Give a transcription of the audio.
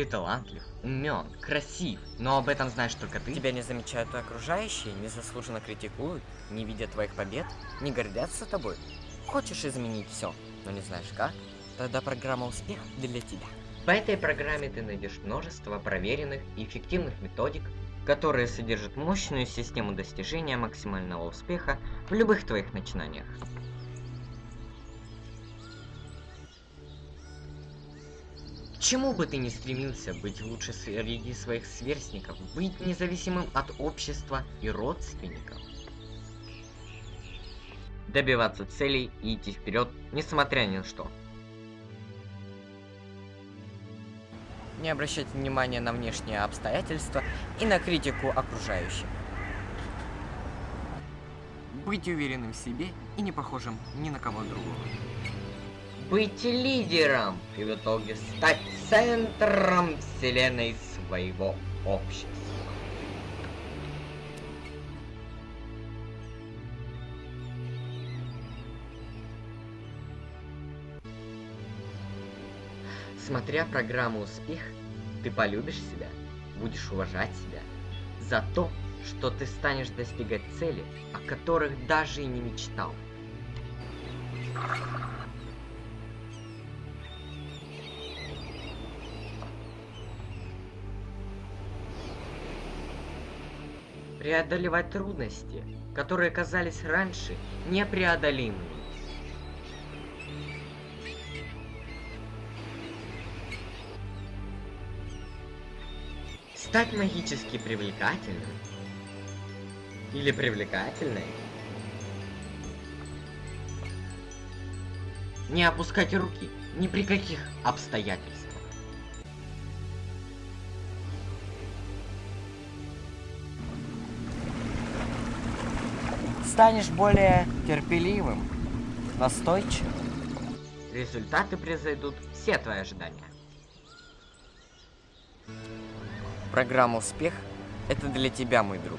Ты талантлив, умен, красив, но об этом знаешь только ты. Тебя не замечают окружающие, незаслуженно критикуют, не видят твоих побед, не гордятся тобой. Хочешь изменить все, но не знаешь как? Тогда программа «Успех» для тебя. В этой программе ты найдешь множество проверенных и эффективных методик, которые содержат мощную систему достижения максимального успеха в любых твоих начинаниях. Чему бы ты ни стремился быть лучше среди своих сверстников, быть независимым от общества и родственников, добиваться целей и идти вперед, несмотря ни на что. Не обращать внимания на внешние обстоятельства и на критику окружающих. Быть уверенным в себе и не похожим ни на кого другого. Быть лидером и в итоге стать центром вселенной своего общества. Смотря программу «Успех», ты полюбишь себя, будешь уважать себя за то, что ты станешь достигать цели, о которых даже и не мечтал. Преодолевать трудности, которые казались раньше непреодолимыми. Стать магически привлекательным. Или привлекательной. Не опускать руки ни при каких обстоятельствах. Станешь более терпеливым, настойчивым. Результаты превзойдут все твои ожидания. Программа «Успех» — это для тебя, мой друг.